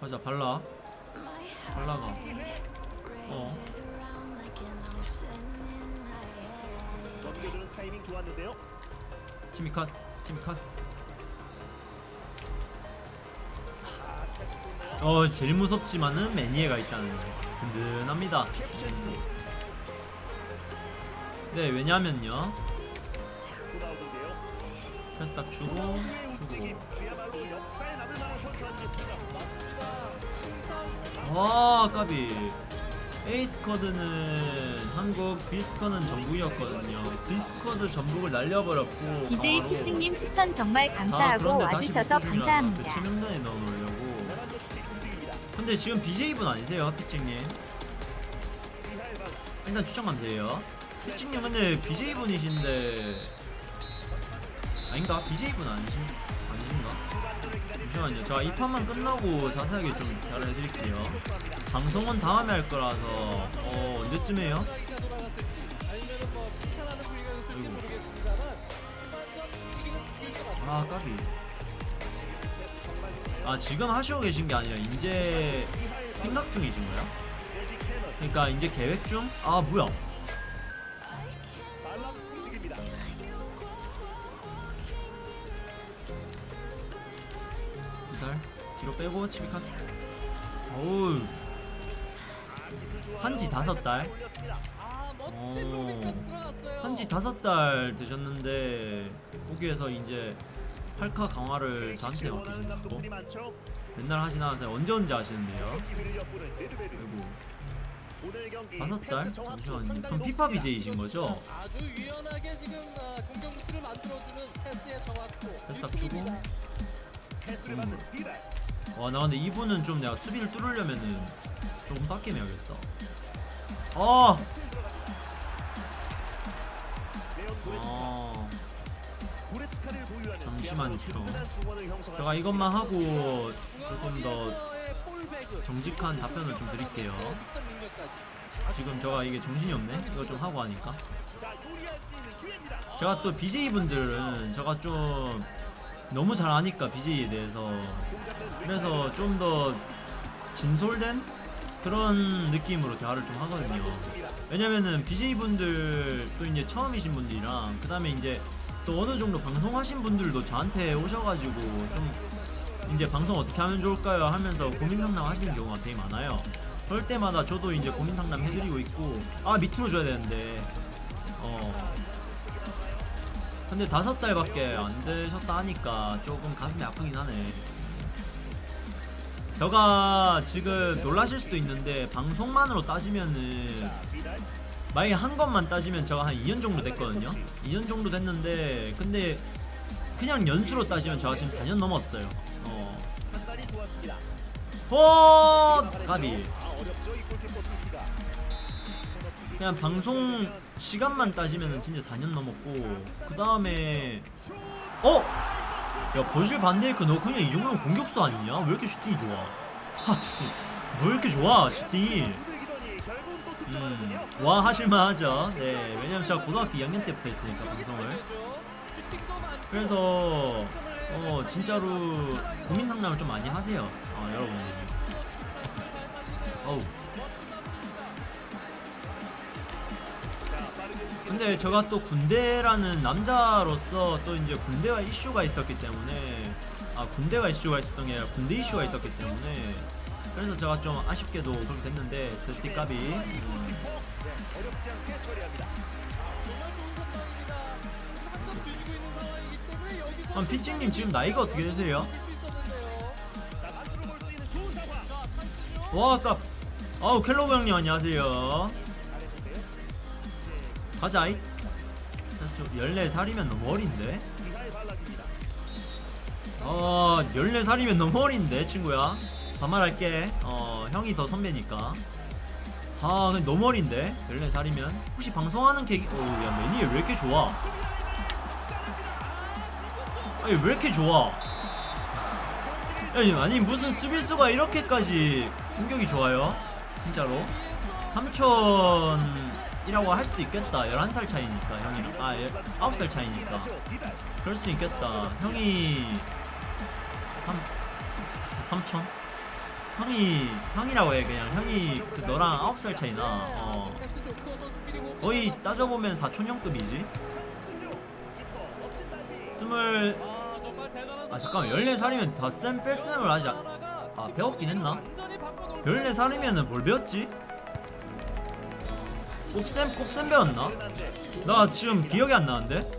가자 발라. 발라가. 어. 넘겨주는 타이밍 좋았는데요. 치미카스 치미카스 어 제일 무섭지만은 매니에가 있다는 거. 든든합니다. 네 왜냐면요. 또 나오는데요. 패스 딱 주고 주고 와 까비 에이스커드는 한국 비스커는 전북이었거든요 비스커드 전북을 날려버렸고 DJ 피증님 추천 정말 다 감사하고 와주셔서 중이라서 감사합니다. 교체 명단에 넣어놓으려고. 근데 지금 BJ분 아니세요 피칭님 일단 추천 감사해요 피칭님 근데 BJ분이신데 아닌가? BJ분 아니신, 아 잠시만요 제가 이 판만 끝나고 자세하게 좀 잘해드릴게요 방송은 다음에 할 거라서 어 언제쯤 해요? 아 까비 아 지금 하시고 계신 게 아니라 이제 생각 중이신 거야? 그러니까 이제 계획 중? 아 뭐야 뒤로 빼고 치비카스 어우 한지 다섯 달. 어, 한지 다섯 달 되셨는데 거기에서 이제 8카 강화를 저한테 맡기신다고. 맨날 하진 않아서 언제 언제 하시는데요? 경기 다섯 달? 잠시만요 그럼 피파. BJ이신 거죠? 아, 패스 딱 주고. 패스를 받는. 와 나 근데 이분은 좀 내가 수비를 뚫으려면은 조금. 아 고레츠카를 보유하는 잠시만요. 제가 수 이것만. 하고 조금 더 정직한 답변을 좀 드릴게요. 지금 제가 이게 정신이 없네 이거 좀 하고 하니까. 제가 또 BJ분들은 제가 좀 너무 잘 아니까 BJ에 대해서. 그래서 좀 더 진솔된 그런 느낌으로 대화를 좀 하거든요. 왜냐면은 BJ분들 또 이제 처음이신 분들이랑 그 다음에 이제 또 어느 정도 방송하신 분들도 저한테 오셔가지고 좀 이제 방송 어떻게 하면 좋을까요? 하면서 고민 상담 하시는 경우가 되게 많아요. 그럴 때마다 저도 이제 고민 상담 해드리고 있고 아 밑으로 줘야 되는데. 어 근데 다섯 달밖에 안 되셨다 하니까 조금 가슴이 아프긴 하네 제가 지금 놀라실 수도 있는데 방송만으로 따지면은. 만약에 한 것만 따지면 제가 한 2년 정도 됐거든요 2년 정도 됐는데 근데 그냥 연수로 따지면 제가 지금 4년 넘었어요 어. 어, 까비. 그냥 방송 시간만 따지면은 진짜 4년 넘었고 그 다음에 어? 야 버실 반데이크 너 그냥 이 정도면 공격수 아니냐? 왜 이렇게 슈팅이 좋아? 하씨 뭐 이렇게 좋아 슈팅이. 음, 와 하실만 하죠 네 왜냐면 제가 고등학교 2학년 때부터 했으니까 방송을 그래서 어 진짜로 고민 상담을 좀 많이 하세요 어 여러분들이 어우 근데 제가 또 군대라는 남자로서 또 이제 군대와 이슈가 있었기 때문에 아 군대가 이슈가 있었던 게 아니라 군대 이슈가 있었기 때문에 그래서 제가 좀 아쉽게도 그렇게 됐는데 음, 상황이기 때문에 여기서 그럼 피칭님 지금 나이가 어떻게 되세요? 와 아까 아우 켈로브 형님 안녕하세요. 가자이. 사실 좀 14살이면 너무 어린데. 어 14살이면 너무 어린데 친구야. 반말할게. 어 형이 더 선배니까. 아 너무 어린데? 14살이면. 혹시 방송하는 계기 어야 매니에 왜 이렇게 좋아? 아니 왜 이렇게 좋아? 아니, 아니 무슨 수비수가 이렇게까지 공격이 좋아요? 진짜로? 3천 이라고 할 수도 있겠다 11살 차이니까 형이랑 아 9살 차이니까 비달. 그럴 수 있겠다. 형이 3 삼촌? 형이 형이라고 해 그냥 형이 그 너랑 9살 차이나 어 거의 잘 따져보면 사촌형급이지 찬스죠. 키퍼 멋진 달리. 스물 아, 아 잠깐만 14살이면 덧셈 뺄셈을 하지 않- 아 배웠긴 했나? 14살이면은 뭘 배웠지? 곱셈 곱셈 배웠나? 나 지금 기억이 안 나는데?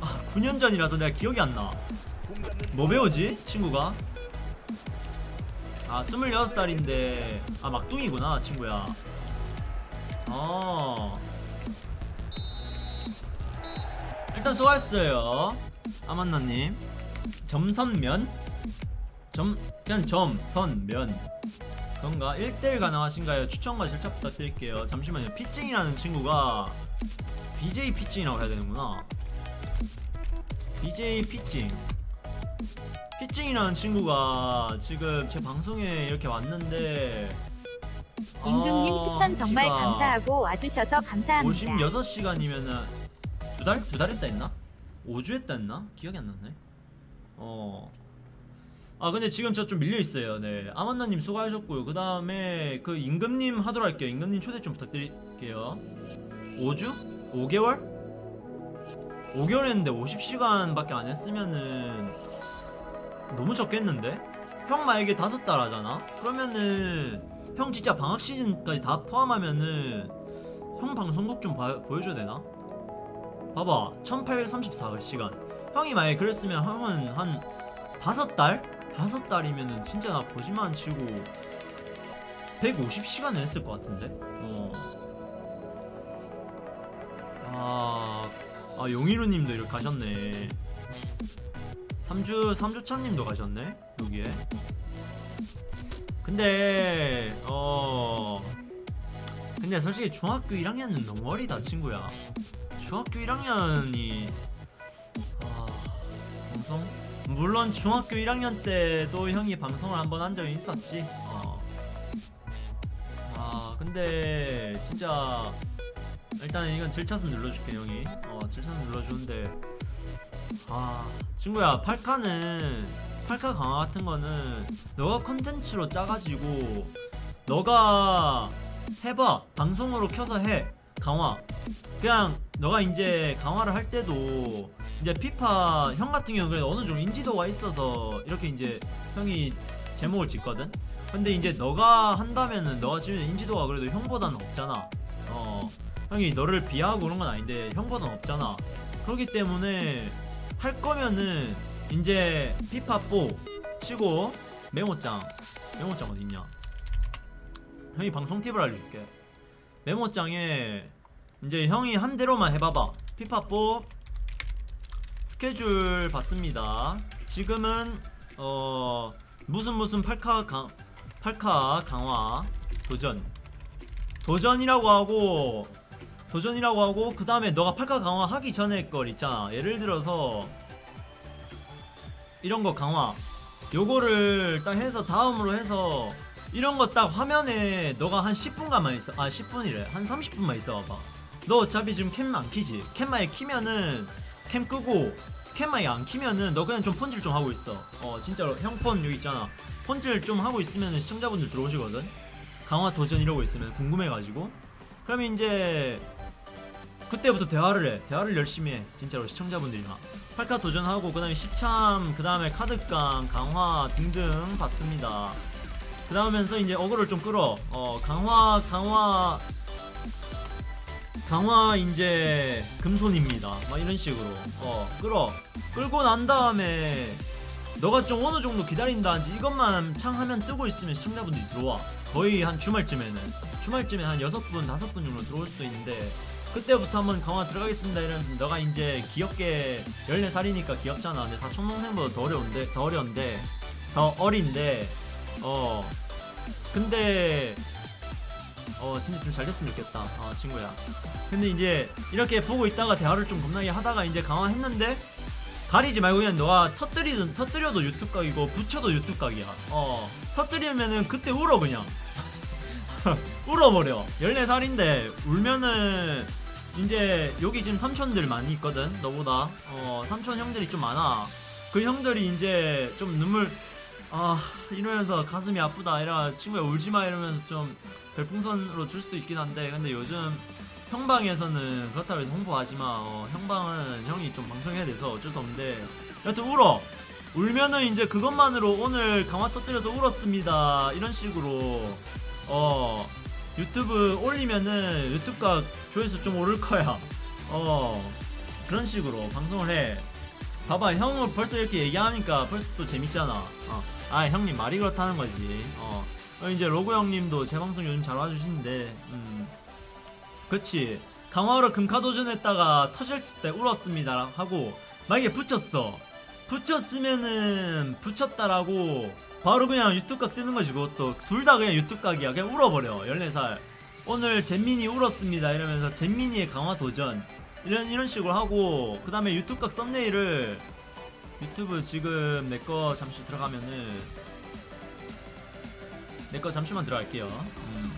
아 9년 전이라서 내가 기억이 안 나. 뭐 배우지? 친구가? 아 26살인데 아 막둥이구나 친구야 어 일단 수고하셨어요 아만나님 점선면? 점 그냥 점 선 면 그런가? 1대1 가능하신가요? 추천과 절차 부탁드릴게요 잠시만요 피찡이라는 친구가 BJ 피찡이라고 해야 되는구나 BJ 피찡 피찡이라는 친구가 지금 제 방송에 이렇게 왔는데 임금님 아, 추천 정말 감사하고 와주셔서 감사합니다. 56시간이면은 두 달? 두 달 했다 했나? 5주 했다 했나? 기억이 안 나네. 어. 아 근데 지금 저 좀 밀려 있어요. 네. 아만나님 수고하셨고요. 그 다음에 그 임금님 하도록 할게요. 임금님 초대 좀 부탁드릴게요. 5주? 5개월? 5개월 했는데 50시간밖에 안 했으면은 너무 적겠는데? 형 만약에 다섯 달 하잖아? 그러면은 형 진짜 방학 시즌까지 다 포함하면은 형 방송국 좀 봐- 보여줘야 되나? 봐봐 1834시간 형이 만약에 그랬으면 형은 한 다섯 달? 다섯 달이면은 진짜 나 거짓말 치고 150시간을 했을 것 같은데? 어. 아, 아 용희루님도 이렇게 가셨네 3주 3주차님도 가셨네 여기에 근데 어 근데 솔직히 중학교 1학년은 너무 어리다 친구야 중학교 1학년이 아 방송 물론 중학교 1학년 때도 형이 방송을 한 번 한 적이 있었지. 어. 아 근데 진짜 일단 이건 질차슴 눌러줄게 형이. 어 질차슴 눌러주는데. 아 친구야 8카는 8카 강화 같은 거는 너가 컨텐츠로 짜가지고 너가 해봐. 방송으로 켜서 해. 강화. 그냥 너가 이제 강화를 할 때도 이제 피파 형 같은 경우는 그래도 어느 정도 인지도가 있어서 이렇게 이제 형이 제목을 짓거든? 근데 이제 너가 한다면은 너가 지금 인지도가 그래도 형보다는 없잖아. 어 형이 너를 비하하고 그런 건 아닌데 형보다는 없잖아. 그렇기 때문에 할 거면은 이제 피파 4 치고 메모장. 메모장 어딨냐? 형이 방송 팁을 알려줄게. 메모장에 이제 형이 한 대로만 해봐봐. 피파4 스케줄 봤습니다. 지금은 어 무슨 무슨 8카 강 8카 강화 도전. 도전이라고 하고 도전이라고 하고 그 다음에 너가 8카 강화 하기 전에 걸 있잖아. 예를 들어서 이런 거 강화. 요거를 딱 해서 다음으로 해서 이런 거 딱 화면에 너가 한 10분간만 있어 아 10분이래. 한 30분만 있어 봐봐 너 어차피 지금 캠안 키지? 캠 만에 키면은 캠 끄고 캠 만에 안 키면은 너 그냥 좀 폰질 좀 하고 있어. 어 진짜로 형 폰 여기 있잖아. 폰질 좀 하고 있으면 시청자분들 들어오시거든. 강화 도전 이러고 있으면 궁금해가지고. 그러면 이제 그때부터 대화를 해. 대화를 열심히 해. 진짜로 시청자분들이랑 8카 도전하고 그 다음에 시참 그 다음에 카드깡 강화 등등 받습니다. 그 다음에서 이제 어그를 좀 끌어. 어 강화 강화 강화 이제 금손입니다. 막 이런 식으로. 어 끌어. 끌고 난 다음에 너가 좀 어느 정도 기다린다든지 이것만 창하면 뜨고 있으면 시청자분들이 들어와. 거의 한 주말쯤에는. 주말쯤에 한 6분 5분 정도 들어올 수도 있는데 그때부터 한번 강화 들어가겠습니다. 이러면 너가 이제 귀엽게 14살이니까 귀엽잖아. 근데 사촌 동생보다 더 어려운데 더 어려운데 더 어린데 어. 근데 어 진짜 좀 잘 됐으면 좋겠다. 아 친구야. 근데 이제 이렇게 보고 있다가 대화를 좀 겁나게 하다가 이제 강화했는데 가리지 말고 그냥 너가 터뜨리든 터뜨려도 유튜브 각이고 붙여도 유튜브 각이야. 어 터뜨리면은 그때 울어 그냥. 울어버려. 14살인데 울면은 이제 여기 지금 삼촌들 많이 있거든 너보다. 어 삼촌 형들이 좀 많아. 그 형들이 이제 좀 눈물 아 이러면서 가슴이 아프다 이라 친구야 울지마 이러면서 좀 별풍선으로 줄 수도 있긴 한데 근데 요즘 형방에서는 그렇다고 해서 홍보하지마. 어, 형방은 형이 좀 방송해야 돼서 어쩔 수 없는데. 여튼 울어. 울면은 이제 그것만으로 오늘 강화 터뜨려서 울었습니다. 이런 식으로. 어 유튜브 올리면은 유튜브가 조회수 좀 오를 거야. 어 그런 식으로 방송을 해. 봐봐 형은 벌써 이렇게 얘기하니까 벌써 또 재밌잖아. 어. 아 형님 말이 그렇다는 거지. 어, 어, 이제 로고 형님도 제 방송 요즘 잘 와주시는데 음. 그치. 강화로 금카도전 했다가 터졌을 때 울었습니다. 하고 만약에 붙였어. 붙였으면은 붙였다라고 바로 그냥 유튜브 각 뜨는 거지 그것도. 둘 다 그냥 유튜브 각이야. 그냥 울어버려. 14살. 오늘 잼민이 울었습니다. 이러면서 잼민이의 강화 도전. 이런 이런 식으로 하고 그 다음에 유튜브 각 썸네일을 유튜브 지금 내 거 잠시 들어가면은 내 거 잠시만 들어갈게요. 음.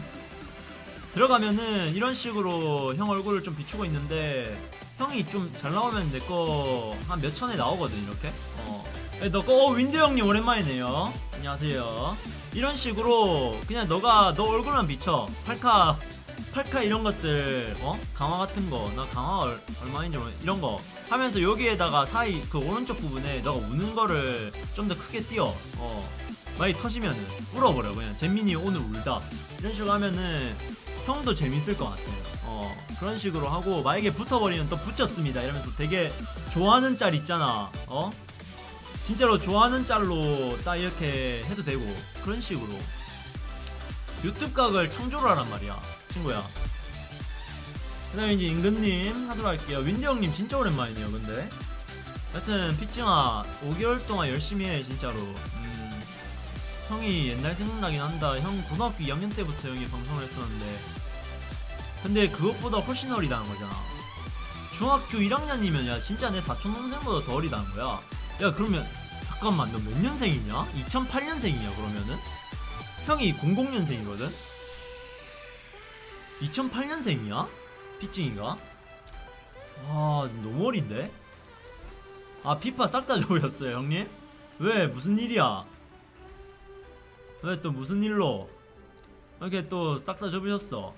들어가면은 이런 식으로 형 얼굴을 좀 비추고 있는데 형이 좀 잘 나오면 내 거 한 몇 천에 나오거든 이렇게? 어. 너거 어, 윈드 형님 오랜만이네요. 안녕하세요. 이런 식으로 그냥 너가 너 얼굴만 비춰. 팔카 팔카 이런 것들 어? 강화 같은 거 나 강화 얼, 얼마인지 모르 이런 거 하면서 여기에다가 사이 그 오른쪽 부분에 너가 우는 거를 좀 더 크게 띄어. 어. 많이 터지면은 울어버려. 그냥 잼민이 오늘 울다. 이런 식으로 하면은 형도 재밌을 것 같아요. 어. 그런 식으로 하고 만약에 붙어버리면 또 붙였습니다. 이러면서 되게 좋아하는 짤 있잖아. 어? 진짜로 좋아하는 짤로 딱 이렇게 해도 되고 그런 식으로. 유튜브 각을 창조를 하란 말이야 친구야. 그 다음에 이제 임근님 하도록 할게요. 윈디 형님 진짜 오랜만이네요 근데. 여튼 피칭아 5개월 동안 열심히 해 진짜로. 음, 형이 옛날 생각나긴 한다. 형 고등학교 2학년 때부터 형이 방송을 했었는데. 근데 그것보다 훨씬 어리다는 거잖아. 중학교 1학년이면 야 진짜 내 사촌 동생보다 더 어리다는 거야. 야 그러면 잠깐만 너 몇 년생이냐? 2008년생이냐 그러면은? 형이 00년생이거든? 2008년생이야? 피칭이가? 와 너무 어린데? 아 피파 싹다 접으셨어요 형님? 왜 무슨 일이야? 왜 또 무슨 일로 이렇게 또 싹 다 접으셨어?